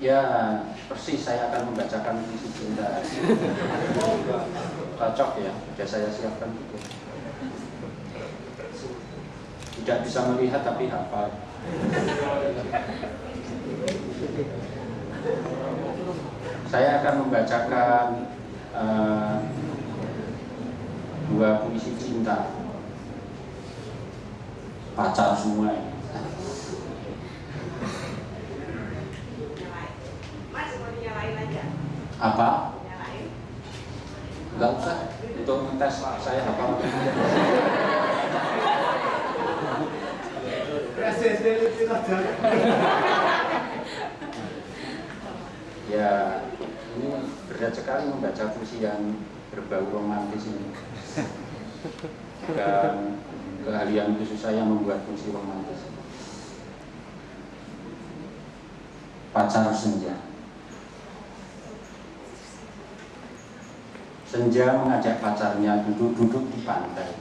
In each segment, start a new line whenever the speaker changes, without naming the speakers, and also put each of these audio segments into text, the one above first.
Ya, persis saya akan membacakan puisi cinta. Cocok ya, sudah saya siapkan juga. Tidak bisa melihat tapi hafal. Saya akan membacakan uh, dua puisi cinta pacar semua ini. Apa? Enggak usah, untuk ngetes saya apa? ya, ini berat sekali membaca puisi yang berbau romantis ini. Dan keahlian khusus saya membuat puisi romantis. Pacar senja. Senja mengajak pacarnya duduk-duduk di pantai.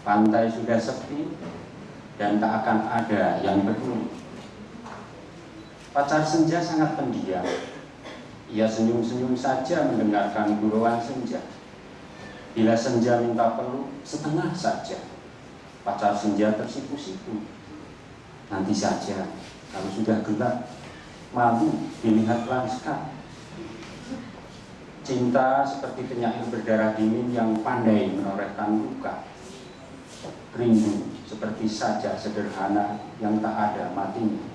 Pantai sudah sepi dan tak akan ada yang bertemu. Pacar senja sangat pendiam. Ia senyum-senyum saja mendengarkan gurauan senja. Bila senja minta peluk, setengah saja. Pacar senja tersipu-sipu. Nanti saja, kalau sudah gelap, malu dilihat lanskap Cinta seperti penyair berdarah dingin yang pandai menorehkan luka. Rindu seperti saja sederhana yang tak ada matinya.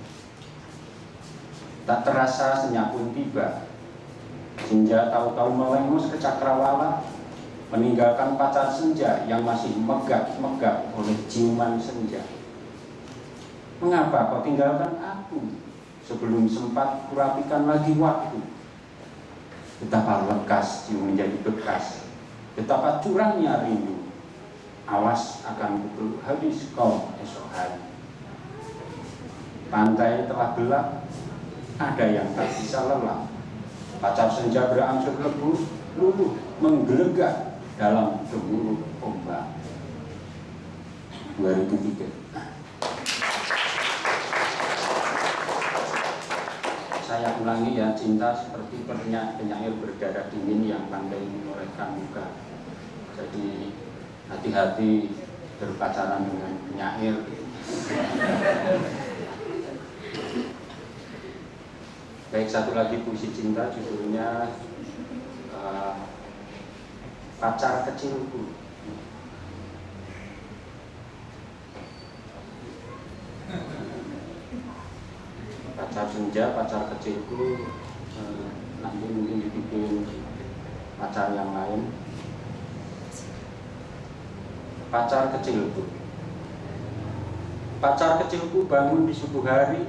Tak terasa senyap pun tiba. Senja tahu-tahu melengos ke cakrawala, meninggalkan pacar senja yang masih megap-megap oleh ciuman senja. Mengapa kau tinggalkan aku sebelum sempat kurapikan lagi waktu? Betapa lekas jiwa menjadi bekas, betapa curangnya rindu. Awas akan pukul habis kau esok hari. Pantai telah gelap, ada yang tak bisa lelah. Pacar senja berangsur lebu, luluh, menggelegak dalam gemuruh ombak. 2003 saya ulangi ya cinta seperti penyair, penyair berdarah dingin yang pandai menorehkan muka. Jadi hati-hati berpacaran dengan penyair baik satu lagi puisi cinta judulnya uh, pacar kecilku pacar kecilku eh, nanti mungkin dibikin pacar yang lain. Pacar kecilku pacar kecilku bangun di subuh hari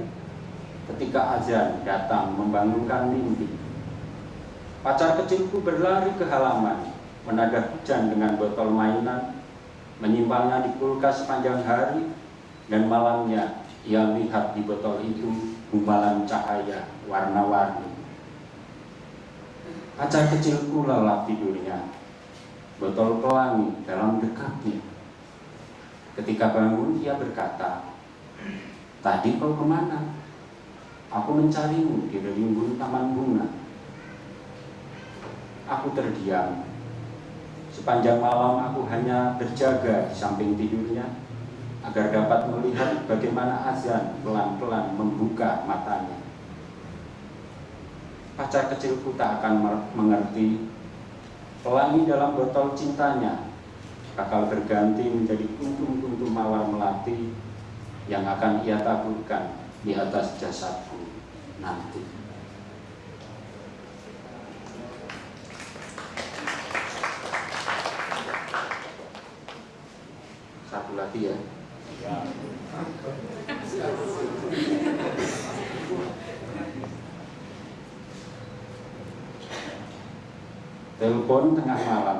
ketika azan datang membangunkan mimpi. Pacar kecilku berlari ke halaman menadah hujan dengan botol mainan menyimpannya di kulkas sepanjang hari dan malamnya ia lihat di botol itu gumpalan cahaya warna-warni. Pacar kecilku lelap tidurnya, botol pelangi dalam dekapnya. Ketika bangun, ia berkata, Tadi kau ke mana? Aku mencarimu di rimbun taman bunga. Aku terdiam. Sepanjang malam aku hanya berjaga di samping tidurnya agar dapat melihat bagaimana azan pelan-pelan membuka matanya. Pacar kecilku tak akan mengerti pelangi dalam botol cintanya bakal berganti menjadi kuntum-kuntum mawar melati yang akan ia taburkan di atas jasadku nanti. Satu lagi ya. Telepon tengah malam.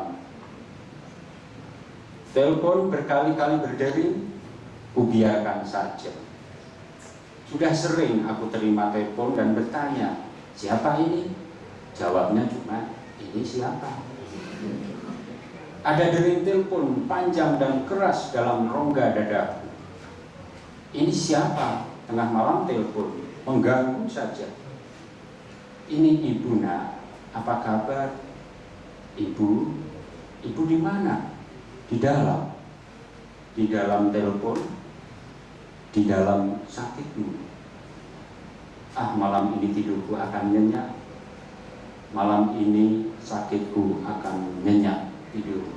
Telepon berkali-kali berdering, kubiarkan saja. Sudah sering aku terima telepon dan bertanya, siapa ini? Jawabnya cuma, ini siapa? Ada dering telepon panjang dan keras dalam rongga dadaku. Ini siapa? Tengah malam telepon. mengganggu saja. Ini ibu nak, apa kabar? Ibu, ibu di mana? Di dalam, di dalam telepon, di dalam sakitmu. Ah malam ini tidurku akan nyenyak, malam ini sakitku akan nyenyak tidurku.